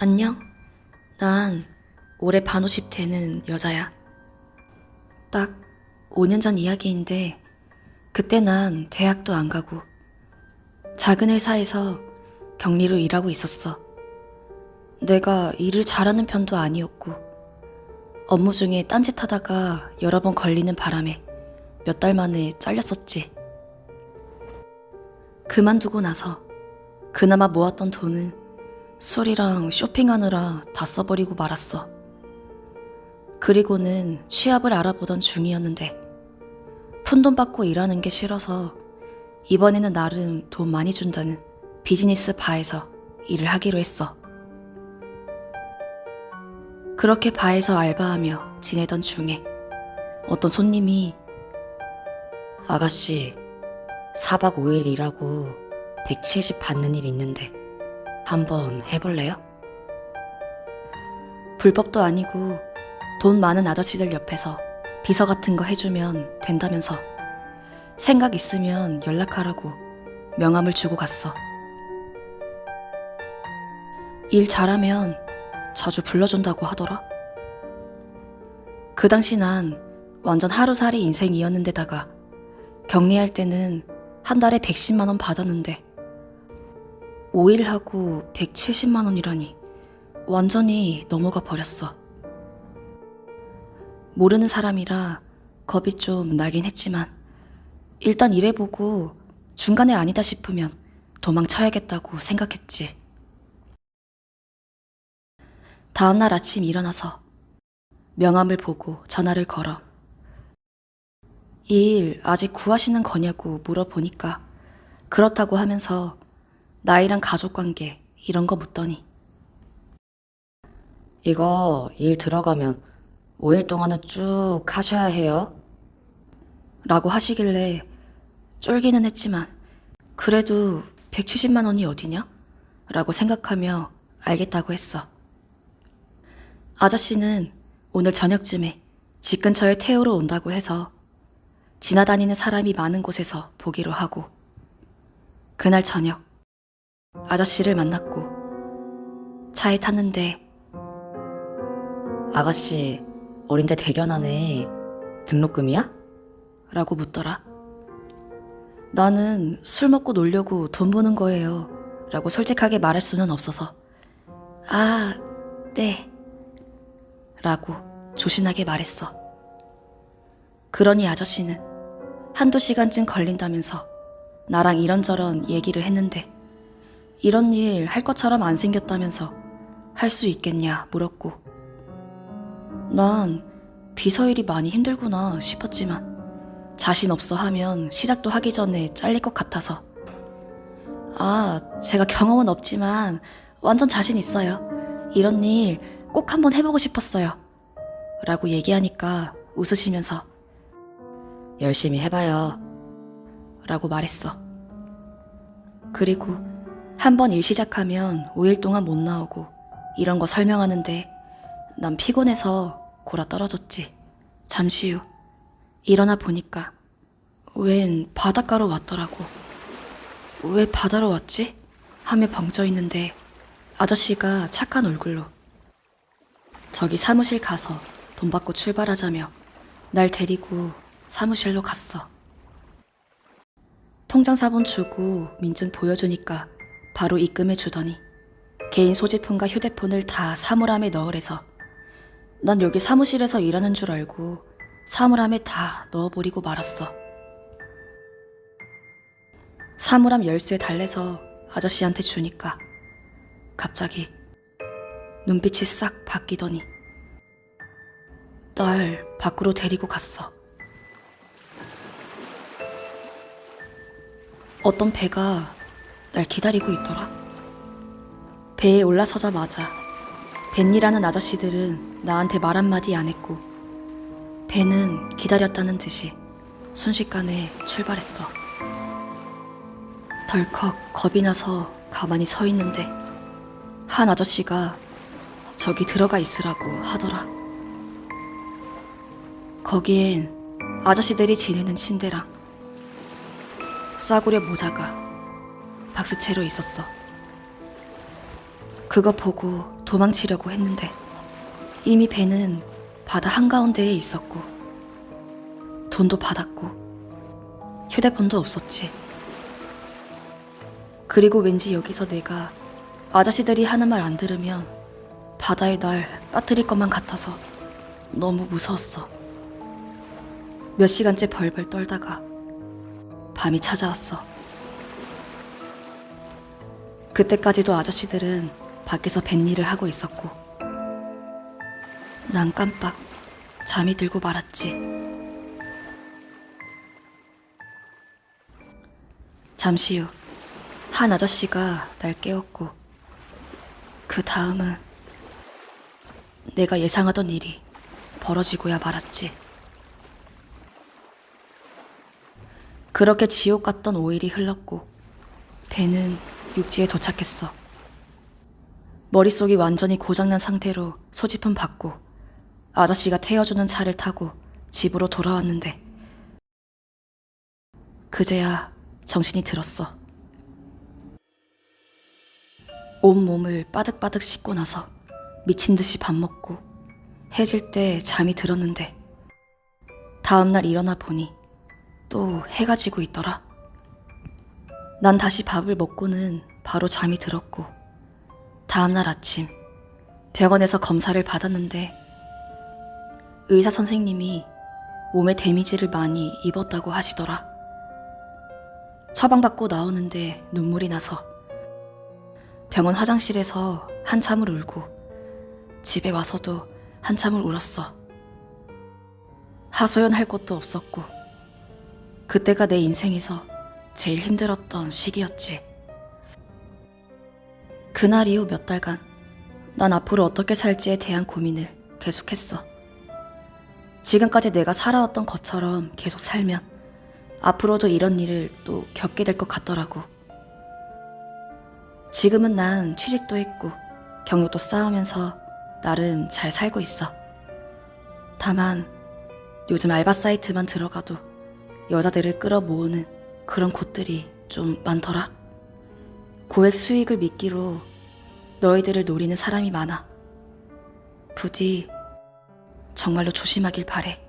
안녕. 난 올해 반50 되는 여자야. 딱 5년 전 이야기인데, 그때 난 대학도 안 가고, 작은 회사에서 격리로 일하고 있었어. 내가 일을 잘하는 편도 아니었고, 업무 중에 딴짓하다가 여러 번 걸리는 바람에 몇 달 만에 잘렸었지. 그만두고 나서 그나마 모았던 돈은 술이랑 쇼핑하느라 다 써버리고 말았어. 그리고는 취업을 알아보던 중이었는데 푼돈 받고 일하는 게 싫어서 이번에는 나름 돈 많이 준다는 비즈니스 바에서 일을 하기로 했어. 그렇게 바에서 알바하며 지내던 중에 어떤 손님이 아가씨 4박 5일 일하고 170 받는 일 있는데 한번 해볼래요? 불법도 아니고 돈 많은 아저씨들 옆에서 비서 같은 거 해주면 된다면서 생각 있으면 연락하라고 명함을 주고 갔어. 일 잘하면 자주 불러준다고 하더라. 그 당시 난 완전 하루살이 인생이었는데다가 격리할 때는 한 달에 110만 원 받았는데 5일 하고 170만 원이라니 완전히 넘어가 버렸어. 모르는 사람이라 겁이 좀 나긴 했지만 일단 일해보고 중간에 아니다 싶으면 도망쳐야겠다고 생각했지. 다음날 아침 일어나서 명함을 보고 전화를 걸어. 이 일 아직 구하시는 거냐고 물어보니까 그렇다고 하면서 나이랑 가족 관계 이런 거 묻더니 이거 일 들어가면 5일 동안은 쭉 하셔야 해요. 라고 하시길래 쫄기는 했지만 그래도 170만 원이 어디냐? 라고 생각하며 알겠다고 했어. 아저씨는 오늘 저녁쯤에 집 근처에 태우러 온다고 해서 지나다니는 사람이 많은 곳에서 보기로 하고 그날 저녁 아저씨를 만났고 차에 탔는데 아가씨, 어린데 대견 하네. 등록금이야? 라고 묻더라. 나는 술 먹고 놀려고 돈 버는 거예요. 라고 솔직하게 말할 수는 없어서. 아, 네. 라고 조신하게 말했어. 그러니 아저씨는 한두 시간쯤 걸린다면서 나랑 이런저런 얘기를 했는데 이런 일 할 것처럼 안 생겼다면서 할 수 있겠냐 물었고 난 비서 일이 많이 힘들구나 싶었지만 자신 없어 하면 시작도 하기 전에 잘릴 것 같아서 아, 제가 경험은 없지만 완전 자신 있어요. 이런 일 꼭 한번 해보고 싶었어요. 라고 얘기하니까 웃으시면서 열심히 해봐요. 라고 말했어. 그리고 한 번 일 시작하면 5일 동안 못 나오고 이런 거 설명하는데 난 피곤해서 골아 떨어졌지. 잠시 후 일어나 보니까 웬 바닷가로 왔더라고. 왜 바다로 왔지? 하며 벙쪄 있는데 아저씨가 착한 얼굴로 저기 사무실 가서 돈 받고 출발하자며 날 데리고 사무실로 갔어. 통장 사본 주고 민증 보여주니까 바로 입금해 주더니 개인 소지품과 휴대폰을 다 사물함에 넣으래서 난 여기 사무실에서 일하는 줄 알고 사물함에 다 넣어버리고 말았어. 사물함 열쇠 달래서 아저씨한테 주니까 갑자기 눈빛이 싹 바뀌더니 날 밖으로 데리고 갔어. 어떤 배가 날 기다리고 있더라. 배에 올라서자마자 벤이라는 아저씨들은 나한테 말 한마디 안 했고 배는 기다렸다는 듯이 순식간에 출발했어. 덜컥 겁이 나서 가만히 서 있는데 한 아저씨가 저기 들어가 있으라고 하더라. 거기엔 아저씨들이 지내는 침대랑 싸구려 모자가 박스채로 있었어. 그거 보고 도망치려고 했는데 이미 배는 바다 한가운데에 있었고 돈도 받았고 휴대폰도 없었지. 그리고 왠지 여기서 내가 아저씨들이 하는 말 안 들으면 바다에 날 빠뜨릴 것만 같아서 너무 무서웠어. 몇 시간째 벌벌 떨다가 밤이 찾아왔어. 그때까지도 아저씨들은 밖에서 뱃일을 하고 있었고 난 깜빡 잠이 들고 말았지. 잠시 후 한 아저씨가 날 깨웠고 그 다음은 내가 예상하던 일이 벌어지고야 말았지. 그렇게 지옥 같던 5일이 흘렀고 배는 육지에 도착했어. 머릿속이 완전히 고장난 상태로 소지품 받고 아저씨가 태워주는 차를 타고 집으로 돌아왔는데 그제야 정신이 들었어. 온 몸을 빠득빠득 씻고 나서 미친 듯이 밥 먹고 해질 때 잠이 들었는데 다음날 일어나 보니 또 해가 지고 있더라. 난 다시 밥을 먹고는 바로 잠이 들었고 다음날 아침 병원에서 검사를 받았는데 의사 선생님이 몸에 데미지를 많이 입었다고 하시더라. 처방받고 나오는데 눈물이 나서 병원 화장실에서 한참을 울고 집에 와서도 한참을 울었어. 하소연할 곳도 없었고 그때가 내 인생에서 제일 힘들었던 시기였지. 그날 이후 몇 달간 난 앞으로 어떻게 살지에 대한 고민을 계속했어. 지금까지 내가 살아왔던 것처럼 계속 살면 앞으로도 이런 일을 또 겪게 될 것 같더라고. 지금은 난 취직도 했고 경력도 쌓으면서 나름 잘 살고 있어. 다만 요즘 알바 사이트만 들어가도 여자들을 끌어모으는 그런 곳들이 좀 많더라. 고액 수익을 미끼로 너희들을 노리는 사람이 많아. 부디 정말로 조심하길 바래.